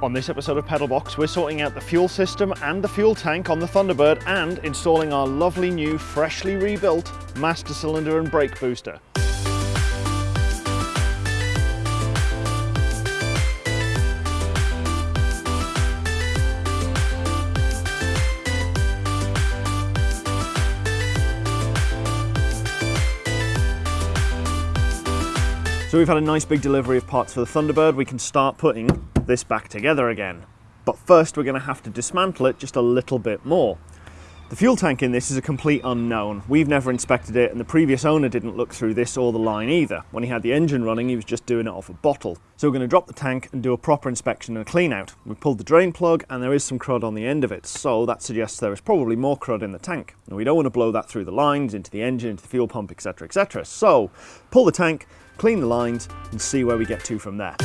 On this episode of Pedalbox, we're sorting out the fuel system and the fuel tank on the Thunderbird and installing our lovely new, freshly rebuilt master cylinder and brake booster. So we've had a nice big delivery of parts for the Thunderbird. We can start putting this back together again. But first we're going to have to dismantle it just a little bit more. The fuel tank in this is a complete unknown. We've never inspected it and the previous owner didn't look through this or the line either. When he had the engine running he was just doing it off a bottle. So we're going to drop the tank and do a proper inspection and clean out. We pulled the drain plug and there is some crud on the end of it so that suggests there is probably more crud in the tank. And we don't want to blow that through the lines, into the engine, into the fuel pump etc etc. So pull the tank, clean the lines and see where we get to from there.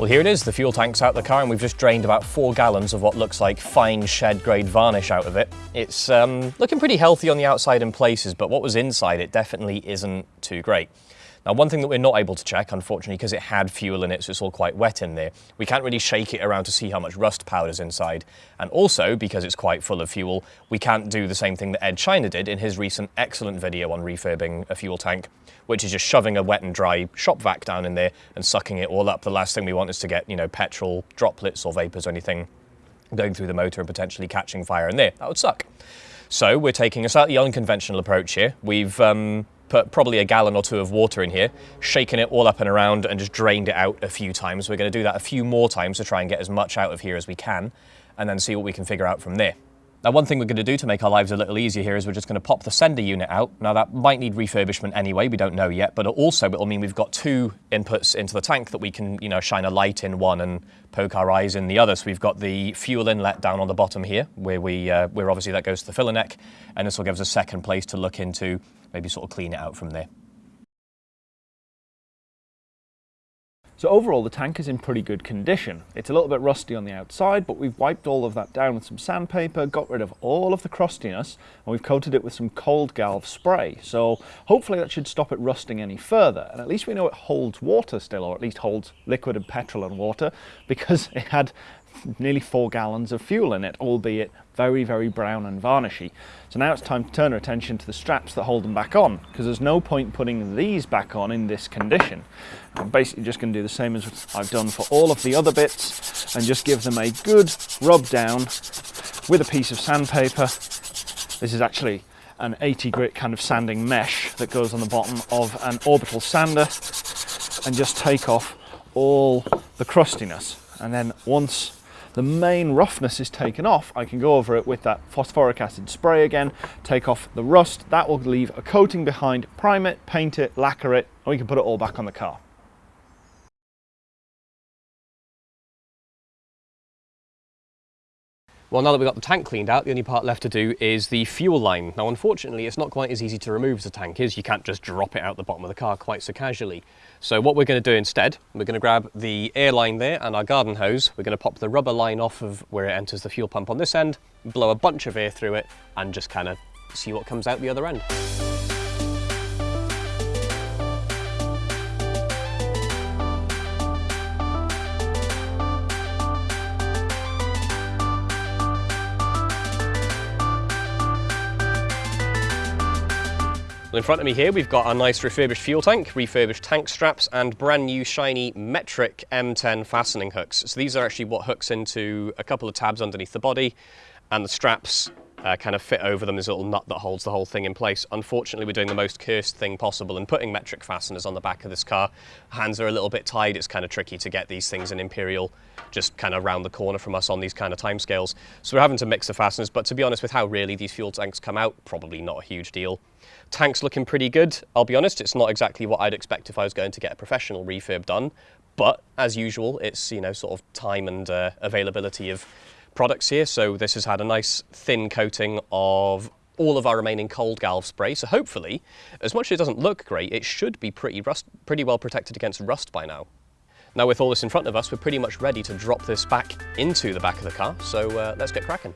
Well, here it is, the fuel tank's out of the car and we've just drained about four gallons of what looks like fine shed grade varnish out of it. It's um, looking pretty healthy on the outside in places, but what was inside it definitely isn't too great. Now, one thing that we're not able to check, unfortunately, because it had fuel in it, so it's all quite wet in there, we can't really shake it around to see how much rust powder's inside. And also, because it's quite full of fuel, we can't do the same thing that Ed China did in his recent excellent video on refurbing a fuel tank, which is just shoving a wet and dry shop vac down in there and sucking it all up. The last thing we want is to get, you know, petrol droplets or vapors or anything going through the motor and potentially catching fire in there. That would suck. So we're taking a slightly unconventional approach here. We've um, put probably a gallon or two of water in here, shaken it all up and around and just drained it out a few times. We're going to do that a few more times to try and get as much out of here as we can and then see what we can figure out from there. Now one thing we're going to do to make our lives a little easier here is we're just going to pop the sender unit out. Now that might need refurbishment anyway, we don't know yet, but also it'll mean we've got two inputs into the tank that we can, you know, shine a light in one and poke our eyes in the other. So we've got the fuel inlet down on the bottom here, where we, uh, where obviously that goes to the filler neck, and this will give us a second place to look into, maybe sort of clean it out from there. So overall the tank is in pretty good condition. It's a little bit rusty on the outside but we've wiped all of that down with some sandpaper, got rid of all of the crustiness and we've coated it with some cold galv spray. So hopefully that should stop it rusting any further and at least we know it holds water still or at least holds liquid and petrol and water because it had nearly four gallons of fuel in it, albeit very, very brown and varnishy. So now it's time to turn our attention to the straps that hold them back on, because there's no point putting these back on in this condition. I'm basically just going to do the same as I've done for all of the other bits, and just give them a good rub down with a piece of sandpaper. This is actually an 80 grit kind of sanding mesh that goes on the bottom of an orbital sander, and just take off all the crustiness. And then once the main roughness is taken off, I can go over it with that phosphoric acid spray again, take off the rust, that will leave a coating behind, prime it, paint it, lacquer it, and we can put it all back on the car. Well, now that we've got the tank cleaned out, the only part left to do is the fuel line. Now, unfortunately, it's not quite as easy to remove as the tank is. You can't just drop it out the bottom of the car quite so casually. So what we're going to do instead, we're going to grab the air line there and our garden hose. We're going to pop the rubber line off of where it enters the fuel pump on this end, blow a bunch of air through it, and just kind of see what comes out the other end. Well, in front of me here, we've got our nice refurbished fuel tank, refurbished tank straps, and brand new shiny metric M10 fastening hooks. So these are actually what hooks into a couple of tabs underneath the body, and the straps uh, kind of fit over them. A little nut that holds the whole thing in place. Unfortunately, we're doing the most cursed thing possible and putting metric fasteners on the back of this car. Hands are a little bit tied. It's kind of tricky to get these things in Imperial just kind of round the corner from us on these kind of timescales. So we're having to mix the fasteners, but to be honest, with how rarely these fuel tanks come out, probably not a huge deal. Tank's looking pretty good. I'll be honest, it's not exactly what I'd expect if I was going to get a professional refurb done, but as usual, it's, you know, sort of time and uh, availability of products here. So this has had a nice thin coating of all of our remaining cold galv spray. So hopefully, as much as it doesn't look great, it should be pretty, rust, pretty well protected against rust by now. Now with all this in front of us, we're pretty much ready to drop this back into the back of the car. So uh, let's get cracking.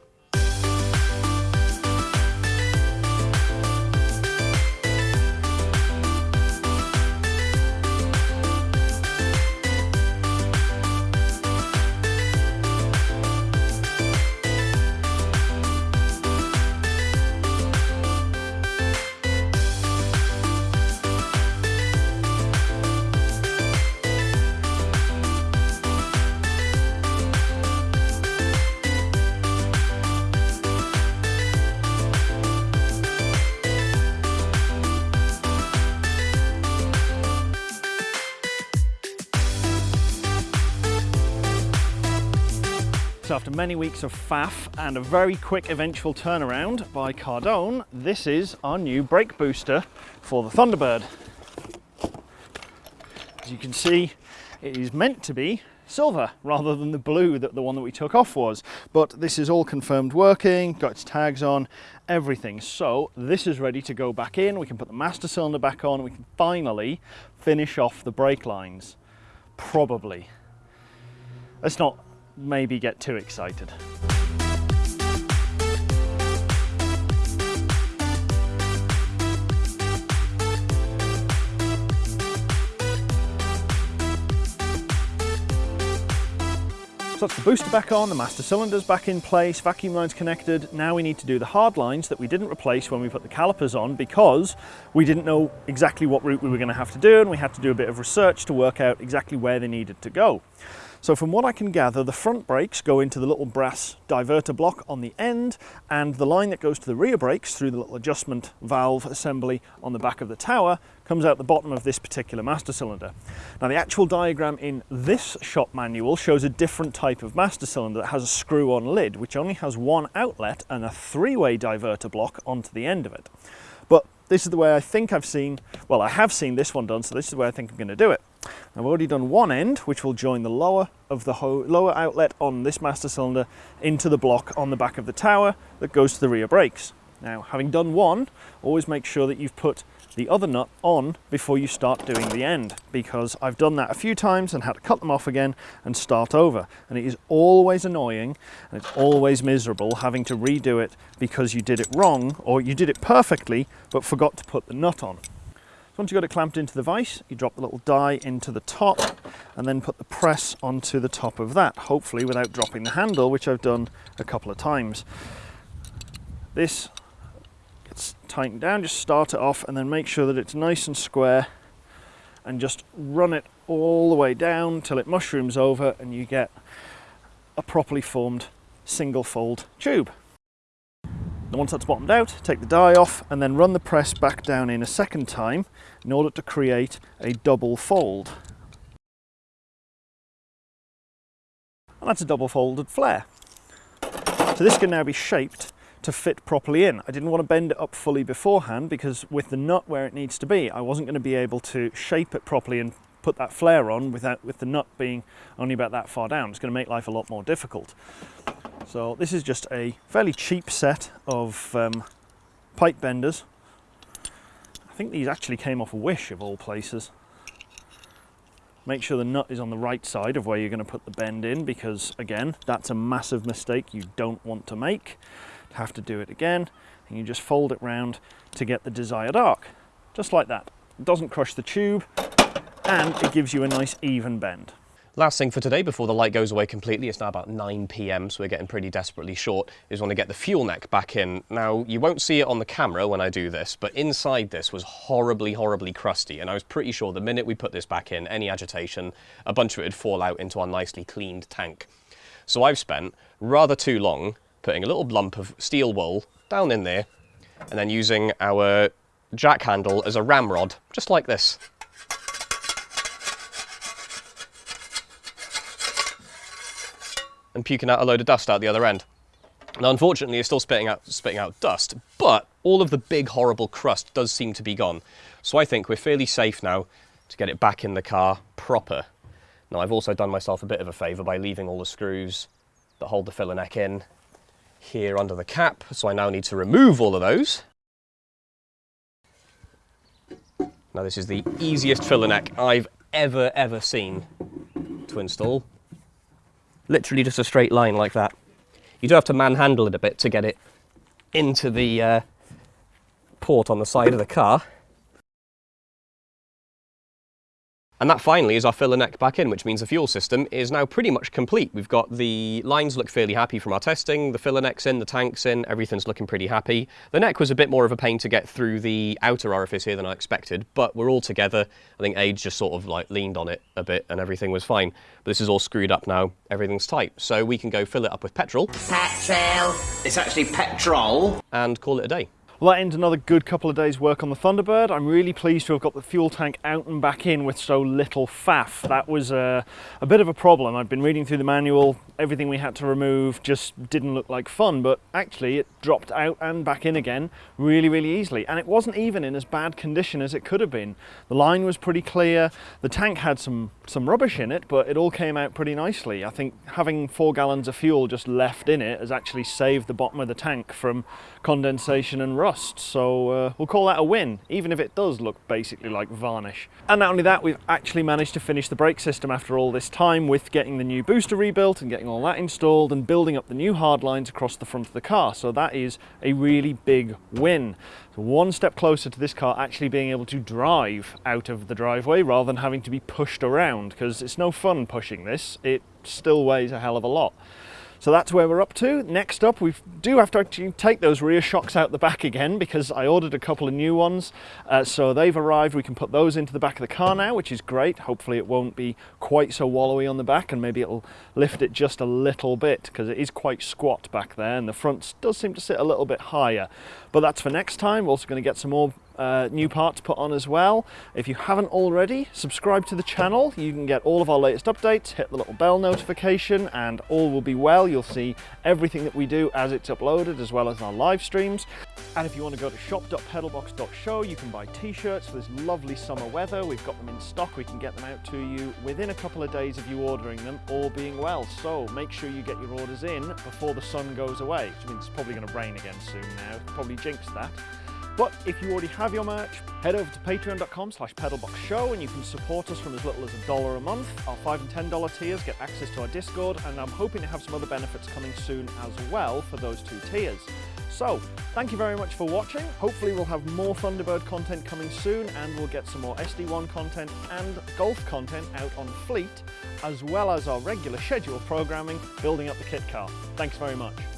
After many weeks of faff and a very quick eventual turnaround by Cardone, this is our new brake booster for the Thunderbird. As you can see, it is meant to be silver rather than the blue that the one that we took off was. But this is all confirmed working, got its tags on, everything. So this is ready to go back in. We can put the master cylinder back on. We can finally finish off the brake lines. Probably. Let's not maybe get too excited. So that's the booster back on, the master cylinder's back in place, vacuum line's connected. Now we need to do the hard lines that we didn't replace when we put the calipers on because we didn't know exactly what route we were going to have to do and we had to do a bit of research to work out exactly where they needed to go. So from what I can gather, the front brakes go into the little brass diverter block on the end, and the line that goes to the rear brakes through the little adjustment valve assembly on the back of the tower comes out the bottom of this particular master cylinder. Now the actual diagram in this shop manual shows a different type of master cylinder that has a screw-on lid, which only has one outlet and a three-way diverter block onto the end of it. But this is the way I think I've seen, well I have seen this one done, so this is the way I think I'm going to do it. I've already done one end, which will join the lower of the lower outlet on this master cylinder into the block on the back of the tower that goes to the rear brakes. Now, having done one, always make sure that you've put the other nut on before you start doing the end because I've done that a few times and had to cut them off again and start over and it is always annoying and it's always miserable having to redo it because you did it wrong or you did it perfectly but forgot to put the nut on. So once you've got it clamped into the vise, you drop the little die into the top and then put the press onto the top of that, hopefully without dropping the handle, which I've done a couple of times. This gets tightened down, just start it off and then make sure that it's nice and square and just run it all the way down till it mushrooms over and you get a properly formed single fold tube. And once that's bottomed out, take the die off and then run the press back down in a second time in order to create a double fold. And that's a double folded flare. So this can now be shaped to fit properly in. I didn't want to bend it up fully beforehand because with the nut where it needs to be, I wasn't going to be able to shape it properly and put that flare on without with the nut being only about that far down. It's going to make life a lot more difficult. So this is just a fairly cheap set of um, pipe benders. I think these actually came off Wish of all places. Make sure the nut is on the right side of where you're going to put the bend in because again that's a massive mistake you don't want to make. Have to do it again and you just fold it round to get the desired arc. Just like that. It doesn't crush the tube and it gives you a nice even bend. Last thing for today before the light goes away completely, it's now about 9 p.m. so we're getting pretty desperately short, is want to get the fuel neck back in. Now you won't see it on the camera when I do this, but inside this was horribly, horribly crusty and I was pretty sure the minute we put this back in, any agitation, a bunch of it would fall out into our nicely cleaned tank. So I've spent rather too long putting a little lump of steel wool down in there and then using our jack handle as a ramrod, just like this. And puking out a load of dust out the other end. Now, unfortunately, it's still spitting out, spitting out dust, but all of the big, horrible crust does seem to be gone. So I think we're fairly safe now to get it back in the car proper. Now, I've also done myself a bit of a favour by leaving all the screws that hold the filler neck in here under the cap. So I now need to remove all of those. Now, this is the easiest filler neck I've ever, ever seen to install. Literally just a straight line like that. You do have to manhandle it a bit to get it into the uh, port on the side of the car. And that finally is our filler neck back in, which means the fuel system is now pretty much complete. We've got the lines look fairly happy from our testing, the filler neck's in, the tank's in, everything's looking pretty happy. The neck was a bit more of a pain to get through the outer orifice here than I expected, but we're all together. I think Age just sort of like leaned on it a bit and everything was fine. But this is all screwed up now, everything's tight. So we can go fill it up with petrol. Petrol. It's actually petrol. And call it a day. That ends another good couple of days work on the Thunderbird. I'm really pleased to have got the fuel tank out and back in with so little faff. That was a, a bit of a problem. I've been reading through the manual, everything we had to remove just didn't look like fun, but actually it dropped out and back in again really, really easily. And it wasn't even in as bad condition as it could have been. The line was pretty clear, the tank had some, some rubbish in it, but it all came out pretty nicely. I think having four gallons of fuel just left in it has actually saved the bottom of the tank from condensation and rust. So uh, we'll call that a win, even if it does look basically like varnish. And not only that, we've actually managed to finish the brake system after all this time with getting the new booster rebuilt and getting all that installed and building up the new hard lines across the front of the car. So that is a really big win. So one step closer to this car actually being able to drive out of the driveway rather than having to be pushed around because it's no fun pushing this. It still weighs a hell of a lot. So that's where we're up to. Next up, we do have to actually take those rear shocks out the back again because I ordered a couple of new ones. Uh, so they've arrived. We can put those into the back of the car now, which is great. Hopefully it won't be quite so wallowy on the back and maybe it'll lift it just a little bit because it is quite squat back there and the front does seem to sit a little bit higher. But that's for next time. We're also going to get some more uh, new parts put on as well. If you haven't already, subscribe to the channel. You can get all of our latest updates, hit the little bell notification and all will be well. You'll see everything that we do as it's uploaded as well as our live streams. And if you want to go to shop.pedalbox.show, you can buy t-shirts for this lovely summer weather. We've got them in stock. We can get them out to you within a couple of days of you ordering them, all being well. So make sure you get your orders in before the sun goes away, which means it's probably going to rain again soon now. Probably jinxed that. But if you already have your merch, head over to patreon.com slash pedalboxshow and you can support us from as little as a dollar a month. Our $5 and $10 tiers get access to our Discord and I'm hoping to have some other benefits coming soon as well for those two tiers. So, thank you very much for watching. Hopefully we'll have more Thunderbird content coming soon and we'll get some more SD1 content and Golf content out on Fleet, as well as our regular scheduled programming building up the kit car. Thanks very much.